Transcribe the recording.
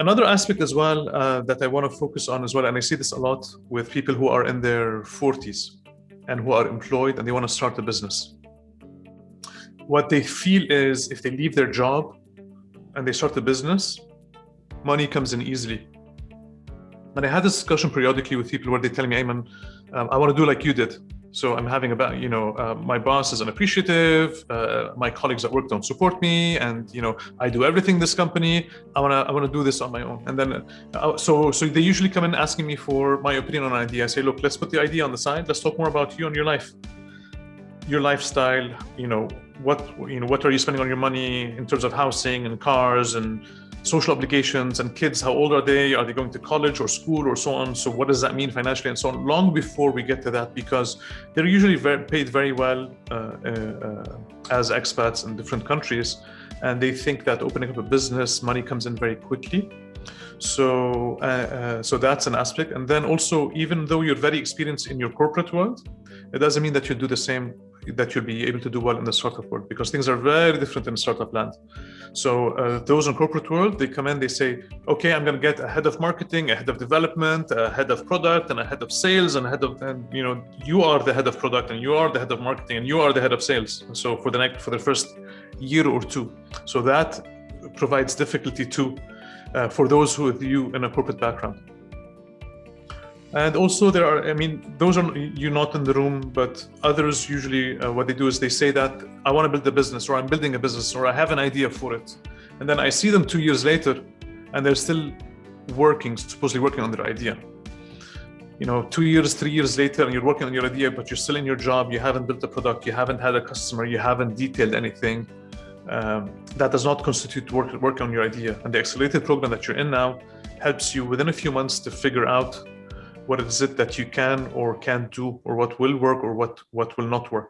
Another aspect as well uh, that I want to focus on as well, and I see this a lot with people who are in their 40s and who are employed and they want to start a business. What they feel is if they leave their job and they start a business, money comes in easily. And I had this discussion periodically with people where they tell me, Ayman, um, I want to do like you did. So I'm having about, you know, uh, my boss is unappreciative. Uh, my colleagues at work don't support me, and you know, I do everything this company. I wanna, I wanna do this on my own. And then, uh, so, so they usually come in asking me for my opinion on an idea. I say, look, let's put the idea on the side. Let's talk more about you and your life, your lifestyle. You know, what, you know, what are you spending on your money in terms of housing and cars and social obligations and kids how old are they? Are they going to college or school or so on? So what does that mean financially and so on? Long before we get to that because they're usually very, paid very well uh, uh, as expats in different countries and they think that opening up a business money comes in very quickly. So uh, uh, so that's an aspect. And then also even though you're very experienced in your corporate world it doesn't mean that you do the same that you'll be able to do well in the startup world because things are very different in startup land. So uh, those in corporate world, they come in, they say, okay, I'm going to get a head of marketing, a head of development, a head of product, and a head of sales, and a head of, and you know, you are the head of product, and you are the head of marketing, and you are the head of sales. So for the next, for the first year or two, so that provides difficulty too uh, for those who with you in a corporate background. And also there are, I mean, those are you not in the room, but others usually uh, what they do is they say that I want to build a business or I'm building a business or I have an idea for it. And then I see them two years later and they're still working, supposedly working on their idea. You know, two years, three years later, and you're working on your idea, but you're still in your job, you haven't built a product, you haven't had a customer, you haven't detailed anything. Um, that does not constitute work, work on your idea. And the accelerated program that you're in now helps you within a few months to figure out what is it that you can or can't do or what will work or what what will not work